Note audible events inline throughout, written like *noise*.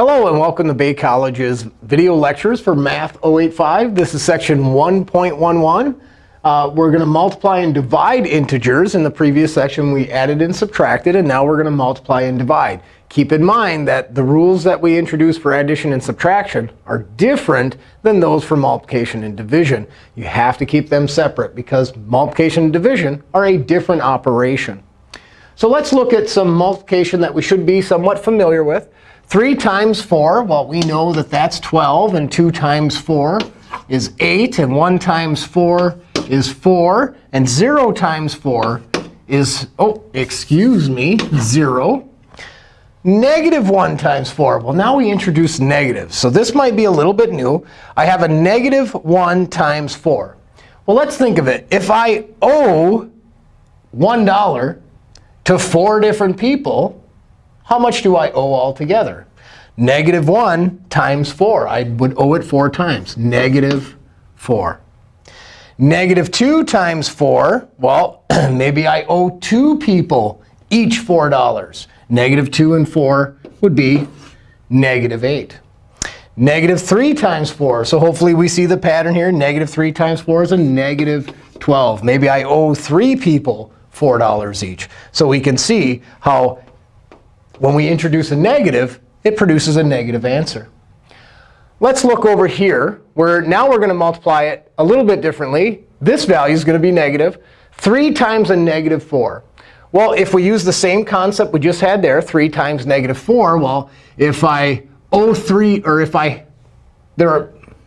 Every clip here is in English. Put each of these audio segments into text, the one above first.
Hello, and welcome to Bay College's video lectures for Math 085. This is section 1.11. Uh, we're going to multiply and divide integers. In the previous section, we added and subtracted. And now we're going to multiply and divide. Keep in mind that the rules that we introduce for addition and subtraction are different than those for multiplication and division. You have to keep them separate because multiplication and division are a different operation. So let's look at some multiplication that we should be somewhat familiar with. 3 times 4, well, we know that that's 12. And 2 times 4 is 8. And 1 times 4 is 4. And 0 times 4 is, oh, excuse me, 0. Negative 1 times 4. Well, now we introduce negatives. So this might be a little bit new. I have a negative 1 times 4. Well, let's think of it. If I owe $1 to four different people, how much do I owe altogether? Negative 1 times 4. I would owe it 4 times. Negative 4. Negative 2 times 4, well, *clears throat* maybe I owe two people each $4. Negative 2 and 4 would be negative 8. Negative 3 times 4. So hopefully we see the pattern here. Negative 3 times 4 is a negative 12. Maybe I owe three people $4 each. So we can see how when we introduce a negative, it produces a negative answer. Let's look over here, where now we're going to multiply it a little bit differently. This value is going to be negative. 3 times a negative 4. Well, if we use the same concept we just had there, 3 times negative 4, well, if I owe 3, or if I, there are,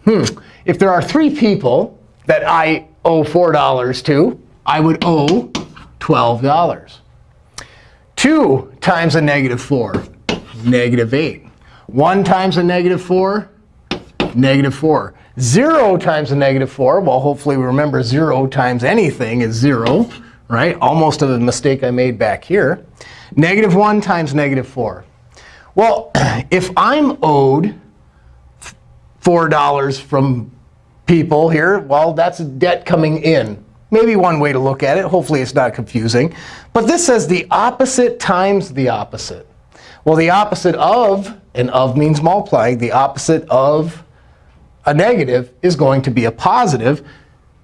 hmm, if there are three people that I owe $4 to, I would owe $12. 2 times a negative 4, negative 8. 1 times a negative 4, negative 4. 0 times a negative 4, well, hopefully we remember 0 times anything is 0, right? Almost of a mistake I made back here. Negative 1 times negative 4. Well, *clears throat* if I'm owed $4 from people here, well, that's debt coming in. Maybe one way to look at it. Hopefully it's not confusing. But this says the opposite times the opposite. Well, the opposite of, and of means multiplying, the opposite of a negative is going to be a positive.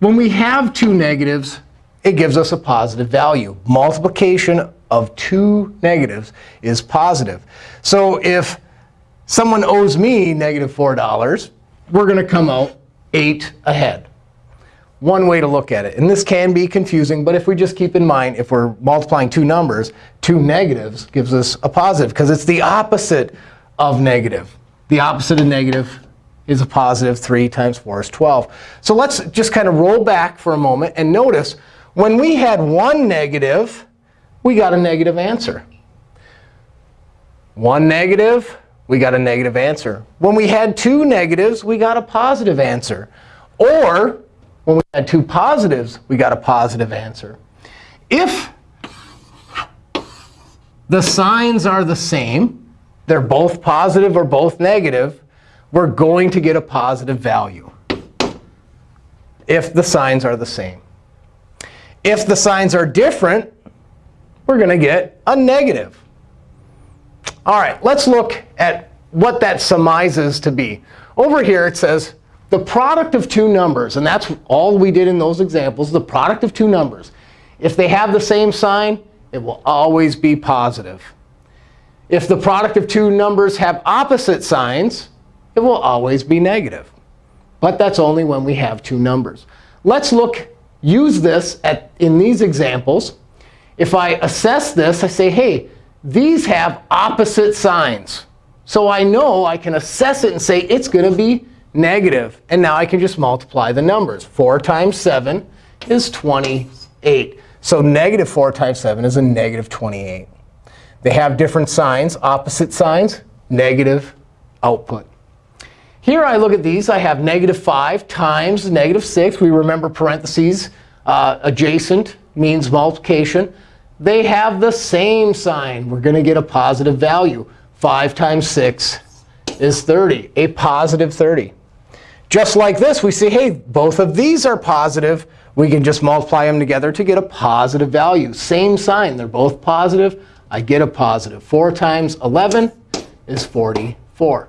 When we have two negatives, it gives us a positive value. Multiplication of two negatives is positive. So if someone owes me negative $4, we're going to come out 8 ahead one way to look at it. And this can be confusing. But if we just keep in mind, if we're multiplying two numbers, two negatives gives us a positive, because it's the opposite of negative. The opposite of negative is a positive. 3 times 4 is 12. So let's just kind of roll back for a moment and notice when we had one negative, we got a negative answer. One negative, we got a negative answer. When we had two negatives, we got a positive answer. Or when we had two positives, we got a positive answer. If the signs are the same, they're both positive or both negative, we're going to get a positive value if the signs are the same. If the signs are different, we're going to get a negative. All right, let's look at what that surmises to be. Over here, it says the product of two numbers, and that's all we did in those examples, the product of two numbers. If they have the same sign, it will always be positive. If the product of two numbers have opposite signs, it will always be negative. But that's only when we have two numbers. Let's look, use this at, in these examples. If I assess this, I say, hey, these have opposite signs. So I know I can assess it and say it's going to be negative. And now I can just multiply the numbers. 4 times 7 is 28. So negative 4 times 7 is a negative 28. They have different signs, opposite signs, negative output. Here I look at these. I have negative 5 times negative 6. We remember parentheses. Uh, adjacent means multiplication. They have the same sign. We're going to get a positive value. 5 times 6 is 30, a positive 30. Just like this, we see, hey, both of these are positive. We can just multiply them together to get a positive value. Same sign. They're both positive. I get a positive. 4 times 11 is 44.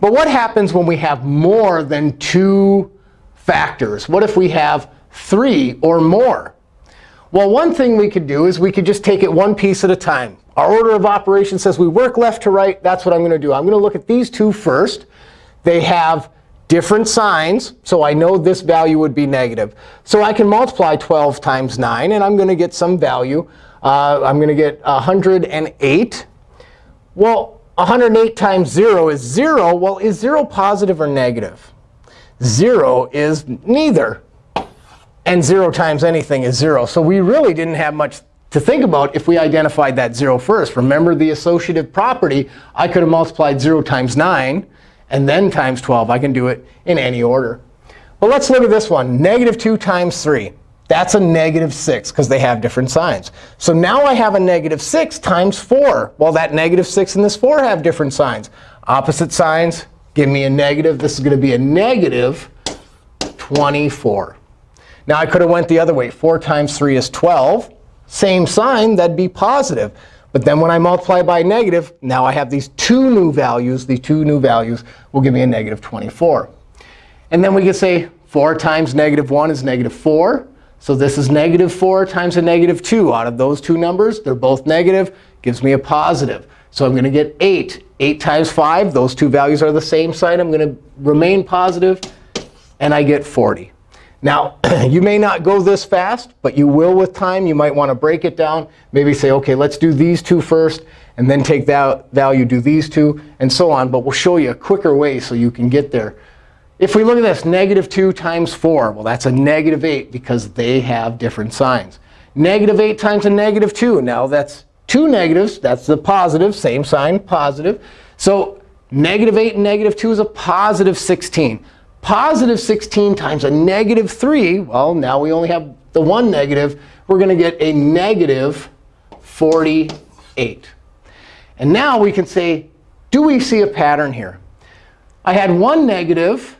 But what happens when we have more than two factors? What if we have three or more? Well, one thing we could do is we could just take it one piece at a time. Our order of operations says we work left to right. That's what I'm going to do. I'm going to look at these two first. They have different signs, so I know this value would be negative. So I can multiply 12 times 9, and I'm going to get some value. Uh, I'm going to get 108. Well, 108 times 0 is 0. Well, is 0 positive or negative? 0 is neither. And 0 times anything is 0. So we really didn't have much to think about if we identified that 0 first. Remember the associative property. I could have multiplied 0 times 9 and then times 12. I can do it in any order. But let's look at this one, negative 2 times 3. That's a negative 6 because they have different signs. So now I have a negative 6 times 4. Well, that negative 6 and this 4 have different signs. Opposite signs give me a negative. This is going to be a negative 24. Now I could have went the other way. 4 times 3 is 12. Same sign, that'd be positive. But then when I multiply by negative, now I have these two new values. These two new values will give me a negative 24. And then we can say 4 times negative 1 is negative 4. So this is negative 4 times a negative 2. Out of those two numbers, they're both negative. Gives me a positive. So I'm going to get 8. 8 times 5, those two values are the same sign. I'm going to remain positive, and I get 40. Now, *clears throat* you may not go this fast, but you will with time. You might want to break it down. Maybe say, OK, let's do these two first, and then take that value, do these two, and so on. But we'll show you a quicker way so you can get there. If we look at this, negative 2 times 4, well, that's a negative 8 because they have different signs. Negative 8 times a negative 2. Now, that's two negatives. That's the positive, same sign, positive. So negative 8 and negative 2 is a positive 16. Positive 16 times a negative 3, well, now we only have the one negative. We're going to get a negative 48. And now we can say, do we see a pattern here? I had one negative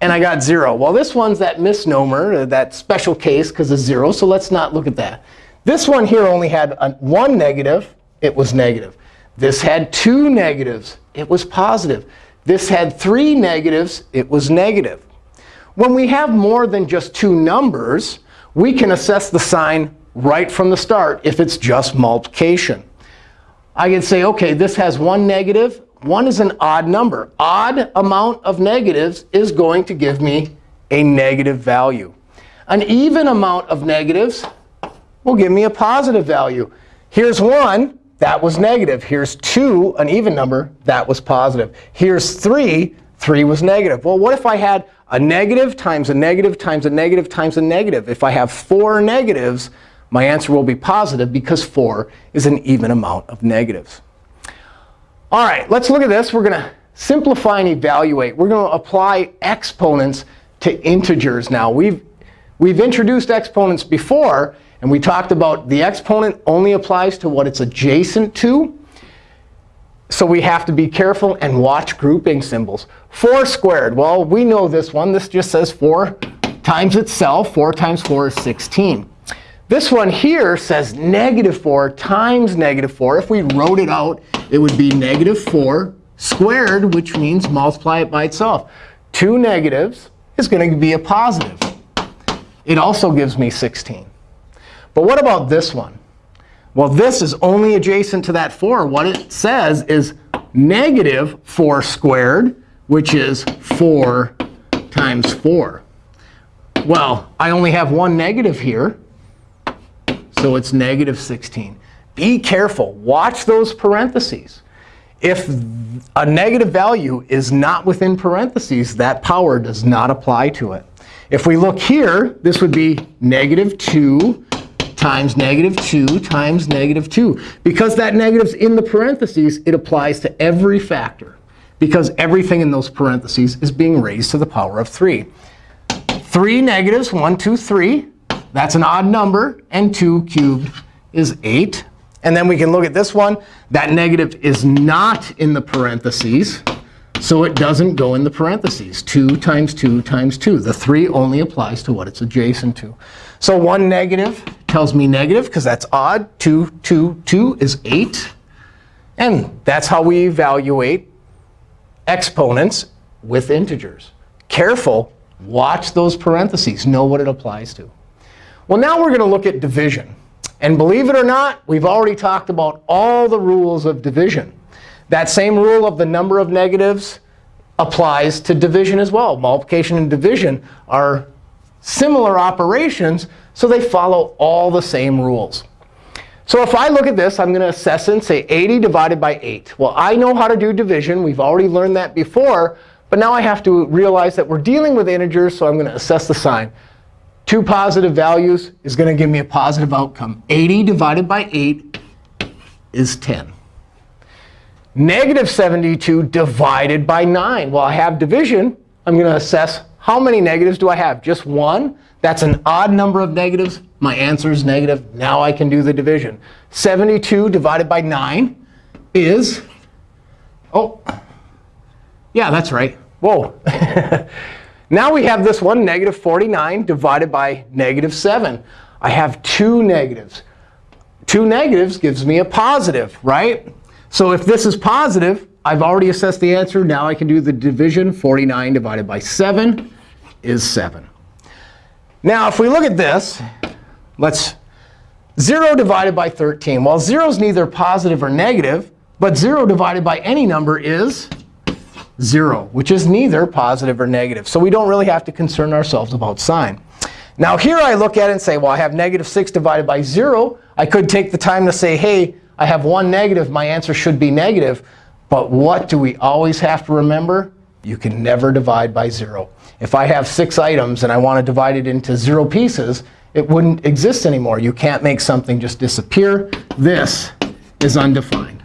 and I got 0. Well, this one's that misnomer, uh, that special case because of 0. So let's not look at that. This one here only had one negative. It was negative. This had two negatives. It was positive. This had three negatives. It was negative. When we have more than just two numbers, we can assess the sign right from the start if it's just multiplication. I can say, OK, this has one negative. 1 is an odd number. Odd amount of negatives is going to give me a negative value. An even amount of negatives will give me a positive value. Here's 1. That was negative. Here's 2, an even number. That was positive. Here's 3. 3 was negative. Well, what if I had a negative times a negative times a negative times a negative? If I have 4 negatives, my answer will be positive because 4 is an even amount of negatives. All right, let's look at this. We're going to simplify and evaluate. We're going to apply exponents to integers now. We've, we've introduced exponents before, and we talked about the exponent only applies to what it's adjacent to. So we have to be careful and watch grouping symbols. 4 squared, well, we know this one. This just says 4 times itself. 4 times 4 is 16. This one here says negative 4 times negative 4. If we wrote it out, it would be negative 4 squared, which means multiply it by itself. Two negatives is going to be a positive. It also gives me 16. But what about this one? Well, this is only adjacent to that 4. What it says is negative 4 squared, which is 4 times 4. Well, I only have one negative here. So it's negative 16. Be careful. Watch those parentheses. If a negative value is not within parentheses, that power does not apply to it. If we look here, this would be negative 2 times negative 2 times negative 2. Because that negative's in the parentheses, it applies to every factor. Because everything in those parentheses is being raised to the power of 3. 3 negatives, 1, 2, 3. That's an odd number. And 2 cubed is 8. And then we can look at this one. That negative is not in the parentheses. So it doesn't go in the parentheses. 2 times 2 times 2. The 3 only applies to what it's adjacent to. So 1 negative tells me negative because that's odd. 2, 2, 2 is 8. And that's how we evaluate exponents with integers. Careful. Watch those parentheses. Know what it applies to. Well, now we're going to look at division. And believe it or not, we've already talked about all the rules of division. That same rule of the number of negatives applies to division as well. Multiplication and division are similar operations, so they follow all the same rules. So if I look at this, I'm going to assess and say 80 divided by 8. Well, I know how to do division. We've already learned that before. But now I have to realize that we're dealing with integers, so I'm going to assess the sign. Two positive values is going to give me a positive outcome. 80 divided by 8 is 10. Negative 72 divided by 9. Well, I have division. I'm going to assess how many negatives do I have? Just one? That's an odd number of negatives. My answer is negative. Now I can do the division. 72 divided by 9 is, oh, yeah, that's right. Whoa. *laughs* now we have this one, negative 49 divided by negative 7. I have two negatives. Two negatives gives me a positive, right? So if this is positive, I've already assessed the answer. Now I can do the division. 49 divided by 7 is 7. Now if we look at this, let's 0 divided by 13. Well, 0 is neither positive or negative, but 0 divided by any number is 0, which is neither positive or negative. So we don't really have to concern ourselves about sign. Now here I look at it and say, well, I have negative 6 divided by 0. I could take the time to say, hey, I have one negative. My answer should be negative. But what do we always have to remember? You can never divide by 0. If I have six items and I want to divide it into 0 pieces, it wouldn't exist anymore. You can't make something just disappear. This is undefined.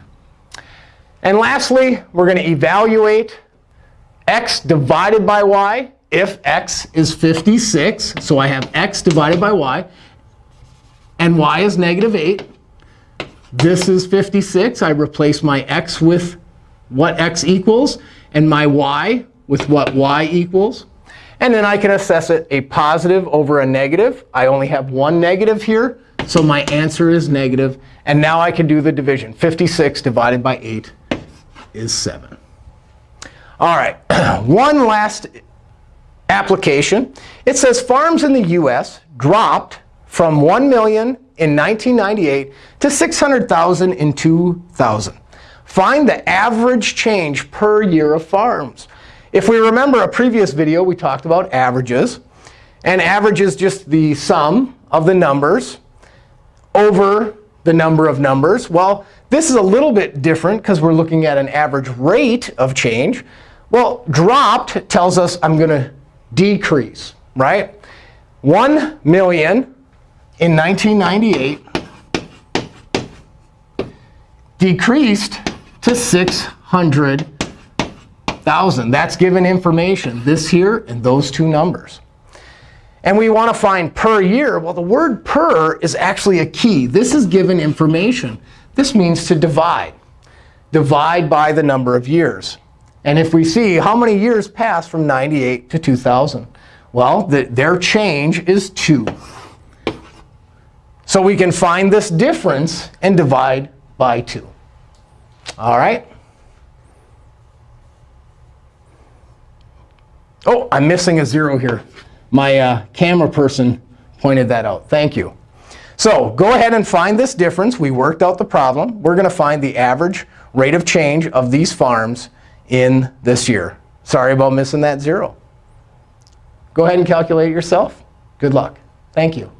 And lastly, we're going to evaluate x divided by y if x is 56. So I have x divided by y. And y is negative 8. This is 56. I replace my x with what x equals, and my y with what y equals. And then I can assess it a positive over a negative. I only have one negative here, so my answer is negative. And now I can do the division. 56 divided by 8 is 7. All right, *clears throat* one last application. It says farms in the US dropped from 1 million in 1998 to 600,000 in 2000. Find the average change per year of farms. If we remember a previous video, we talked about averages. And average is just the sum of the numbers over the number of numbers. Well, this is a little bit different because we're looking at an average rate of change. Well, dropped tells us I'm going to decrease, right? 1 million in 1998 decreased to 600,000. That's given information, this here and those two numbers. And we want to find per year. Well, the word per is actually a key. This is given information. This means to divide. Divide by the number of years. And if we see how many years pass from 98 to 2000, well, the, their change is 2. So we can find this difference and divide by 2. All right? Oh, I'm missing a 0 here. My uh, camera person pointed that out. Thank you. So go ahead and find this difference. We worked out the problem. We're going to find the average rate of change of these farms in this year. Sorry about missing that 0. Go ahead and calculate it yourself. Good luck. Thank you.